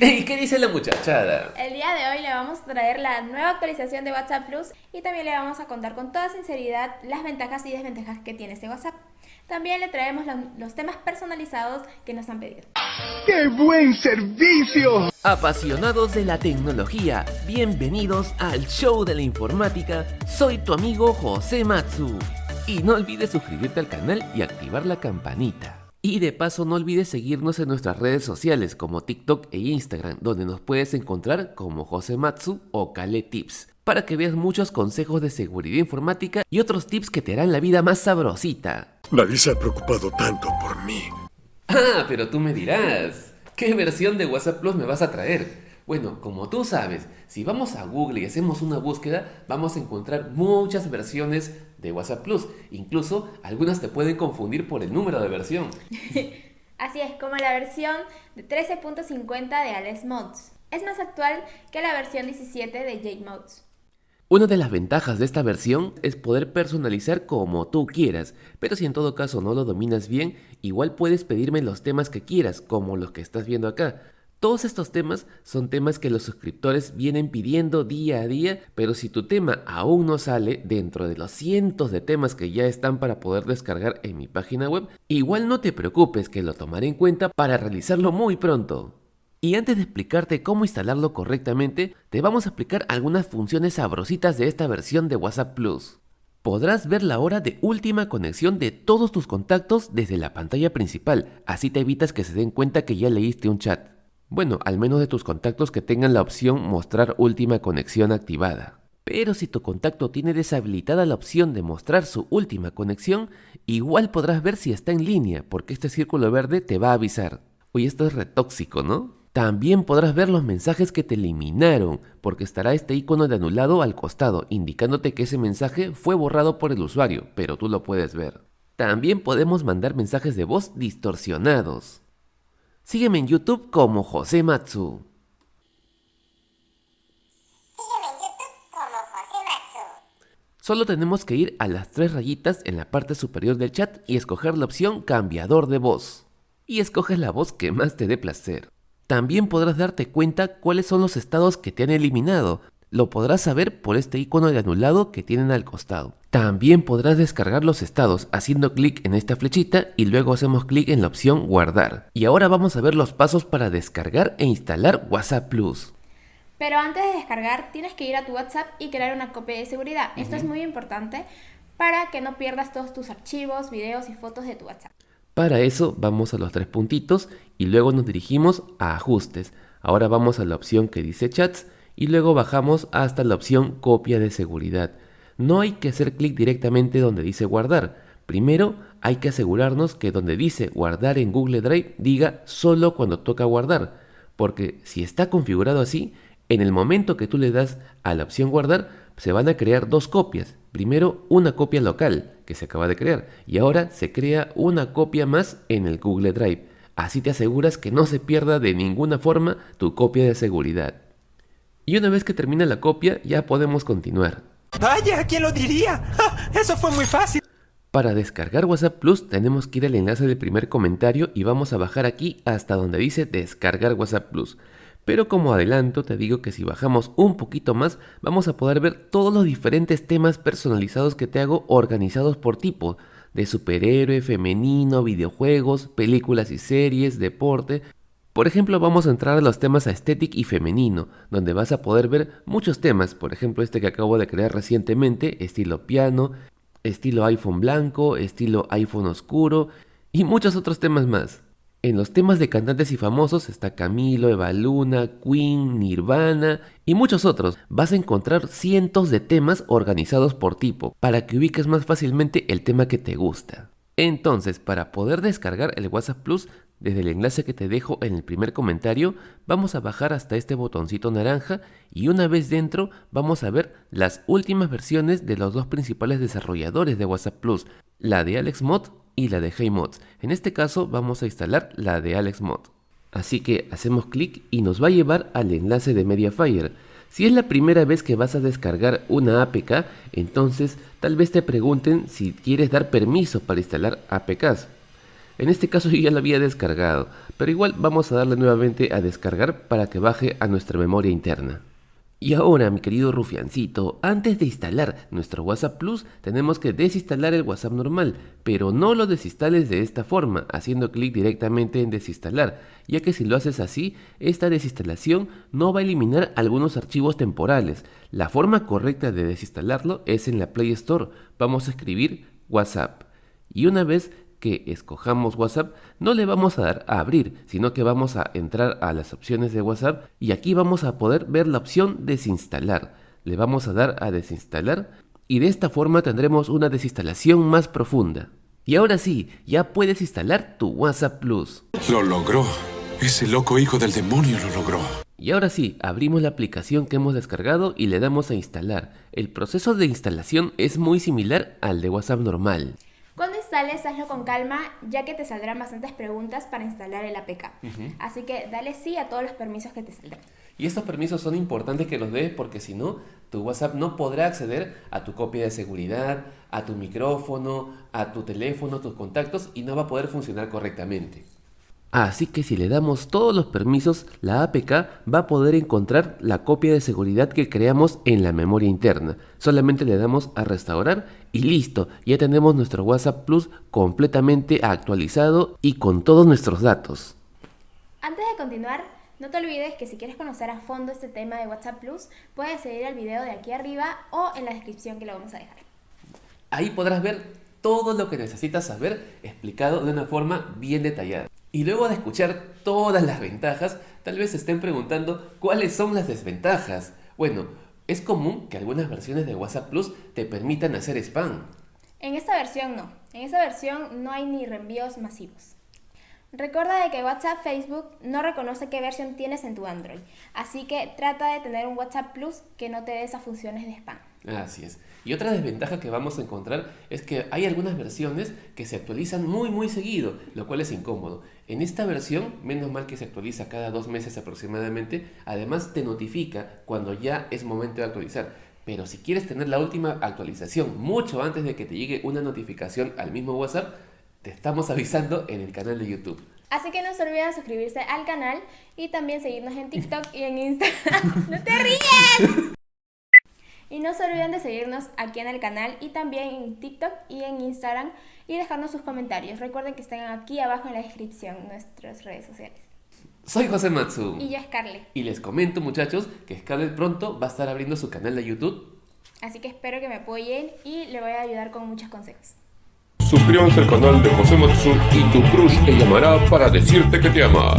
¿Y qué dice la muchachada? El día de hoy le vamos a traer la nueva actualización de WhatsApp Plus y también le vamos a contar con toda sinceridad las ventajas y desventajas que tiene este WhatsApp. También le traemos los, temas personalizados que nos han pedido. ¡Qué buen servicio! Apasionados de la tecnología, bienvenidos al show de la informática. Soy tu amigo José Matsu. Y no olvides suscribirte al canal y activar la campanita. Y de paso no olvides seguirnos en nuestras redes sociales como TikTok e Instagram, donde nos puedes encontrar como José Matsu o Kale Tips, para que veas muchos consejos de seguridad informática y otros tips que te harán la vida más sabrosita. Nadie se ha preocupado tanto por mí. Ah, pero tú me dirás, ¿qué versión de WhatsApp Plus me vas a traer? Bueno, como tú sabes, si vamos a Google y hacemos una búsqueda, vamos a encontrar muchas versiones de WhatsApp Plus. Incluso algunas te pueden confundir por el número de versión. Así es, como la versión de 13.50 de Alex Mods. Es más actual que la versión 17 de Jade Mods. Una de las ventajas de esta versión es poder personalizar como tú quieras, pero si en todo caso no lo dominas bien, igual puedes pedirme los temas que quieras, como los que estás viendo acá. Todos estos temas son temas que los suscriptores vienen pidiendo día a día, pero si tu tema aún no sale dentro de los cientos de temas que ya están para poder descargar en mi página web, igual no te preocupes que lo tomaré en cuenta para realizarlo muy pronto. Y antes de explicarte cómo instalarlo correctamente, te vamos a explicar algunas funciones sabrositas de esta versión de WhatsApp Plus. Podrás ver la hora de última conexión de todos tus contactos desde la pantalla principal, así te evitas que se den cuenta que ya leíste un chat. Bueno, al menos de tus contactos que tengan la opción mostrar última conexión activada. Pero si tu contacto tiene deshabilitada la opción de mostrar su última conexión, igual podrás ver si está en línea, porque este círculo verde te va a avisar. Oye, esto es retóxico, ¿no? También podrás ver los mensajes que te eliminaron, porque estará este icono de anulado al costado, indicándote que ese mensaje fue borrado por el usuario, pero tú lo puedes ver. También podemos mandar mensajes de voz distorsionados. Sígueme en YouTube como José Matsu. Solo tenemos que ir a las tres rayitas en la parte superior del chat y escoger la opción cambiador de voz. Y escoges la voz que más te dé placer. También podrás darte cuenta cuáles son los estados que te han eliminado, lo podrás saber por este icono de anulado que tienen al costado. También podrás descargar los estados haciendo clic en esta flechita y luego hacemos clic en la opción guardar. Y ahora vamos a ver los pasos para descargar e instalar WhatsApp Plus. Pero antes de descargar tienes que ir a tu WhatsApp y crear una copia de seguridad. Esto es muy importante para que no pierdas todos tus archivos, videos y fotos de tu WhatsApp. Para eso vamos a los tres puntitos y luego nos dirigimos a ajustes. Ahora vamos a la opción que dice chats y luego bajamos hasta la opción copia de seguridad. No hay que hacer clic directamente donde dice guardar. Primero hay que asegurarnos que donde dice guardar en Google Drive diga solo cuando toca guardar, porque si está configurado así, en el momento que tú le das a la opción guardar, se van a crear dos copias. Primero una copia local que se acaba de crear y ahora se crea una copia más en el Google Drive. Así te aseguras que no se pierda de ninguna forma tu copia de seguridad. Y una vez que termina la copia, ya podemos continuar. ¡Vaya! ¿Quién lo diría? ¡Eso fue muy fácil! Para descargar WhatsApp Plus tenemos que ir al enlace del primer comentario y vamos a bajar aquí hasta donde dice descargar WhatsApp Plus. Pero como adelanto te digo que si bajamos un poquito más vamos a poder ver todos los diferentes temas personalizados que te hago organizados por tipo, de superhéroe, femenino, videojuegos, películas y series, deporte, por ejemplo, vamos a entrar a los temas estético y femenino, donde vas a poder ver muchos temas, por ejemplo este que acabo de crear recientemente, estilo piano, estilo iPhone blanco, estilo iPhone oscuro y muchos otros temas más. En los temas de cantantes y famosos está Camilo, Eva Luna, Queen, Nirvana y muchos otros. Vas a encontrar cientos de temas organizados por tipo, para que ubiques más fácilmente el tema que te gusta. Entonces, para poder descargar el WhatsApp Plus, desde el enlace que te dejo en el primer comentario, vamos a bajar hasta este botoncito naranja y una vez dentro vamos a ver las últimas versiones de los dos principales desarrolladores de WhatsApp Plus, la de AlexMod y la de HeyMods. En este caso vamos a instalar la de AlexMod. Así que hacemos clic y nos va a llevar al enlace de Mediafire. Si es la primera vez que vas a descargar una APK, entonces tal vez te pregunten si quieres dar permiso para instalar APKs. En este caso yo ya lo había descargado, pero igual vamos a darle nuevamente a descargar para que baje a nuestra memoria interna. Y ahora, mi querido rufiancito, antes de instalar nuestro WhatsApp Plus, tenemos que desinstalar el WhatsApp normal, pero no lo desinstales de esta forma, haciendo clic directamente en desinstalar, ya que si lo haces así, esta desinstalación no va a eliminar algunos archivos temporales. La forma correcta de desinstalarlo es en la Play Store. Vamos a escribir WhatsApp. Y una vez que escojamos WhatsApp, no le vamos a dar a abrir, sino que vamos a entrar a las opciones de WhatsApp y aquí vamos a poder ver la opción desinstalar. Le vamos a dar a desinstalar y de esta forma tendremos una desinstalación más profunda. Y ahora sí, ya puedes instalar tu WhatsApp Plus. Lo logró. Ese loco hijo del demonio lo logró. Y ahora sí, abrimos la aplicación que hemos descargado y le damos a instalar. El proceso de instalación es muy similar al de WhatsApp normal. Instales, hazlo con calma, ya que te saldrán bastantes preguntas para instalar el APK. Así que dale sí a todos los permisos que te saldrán. Y estos permisos son importantes que los des porque si no, tu WhatsApp no podrá acceder a tu copia de seguridad, a tu micrófono, a tu teléfono, tus contactos y no va a poder funcionar correctamente. Así que si le damos todos los permisos, la APK va a poder encontrar la copia de seguridad que creamos en la memoria interna. Solamente le damos a restaurar y listo, ya tenemos nuestro WhatsApp Plus completamente actualizado y con todos nuestros datos. Antes de continuar, no te olvides que si quieres conocer a fondo este tema de WhatsApp Plus, puedes seguir el video de aquí arriba o en la descripción que lo vamos a dejar. Ahí podrás ver todo lo que necesitas saber explicado de una forma bien detallada. Y luego de escuchar todas las ventajas, tal vez se estén preguntando cuáles son las desventajas. Bueno, es común que algunas versiones de WhatsApp Plus te permitan hacer spam. En esta versión no. En esta versión no hay ni reenvíos masivos. Recuerda de que WhatsApp Facebook no reconoce qué versión tienes en tu Android, así que trata de tener un WhatsApp Plus que no te dé esas funciones de spam. Así es. Y otra desventaja que vamos a encontrar es que hay algunas versiones que se actualizan muy muy seguido, lo cual es incómodo. En esta versión, menos mal que se actualiza cada dos meses aproximadamente, además te notifica cuando ya es momento de actualizar. Pero si quieres tener la última actualización mucho antes de que te llegue una notificación al mismo WhatsApp, te estamos avisando en el canal de YouTube. Así que no se olviden suscribirse al canal y también seguirnos en TikTok y en Instagram. ¡No te ríes! Y no se olviden de seguirnos aquí en el canal y también en TikTok y en Instagram y dejarnos sus comentarios. Recuerden que están aquí abajo en la descripción nuestras redes sociales. Soy José Matsu. Y yo Scarlett. Y les comento muchachos que Scarlett pronto va a estar abriendo su canal de YouTube. Así que espero que me apoyen y le voy a ayudar con muchos consejos. Suscríbanse al canal de José Matsu y tu crush te llamará para decirte que te ama.